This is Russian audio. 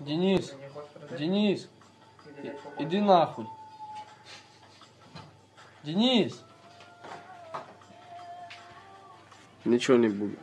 Денис, Денис, иди нахуй. Денис. ничего не будет.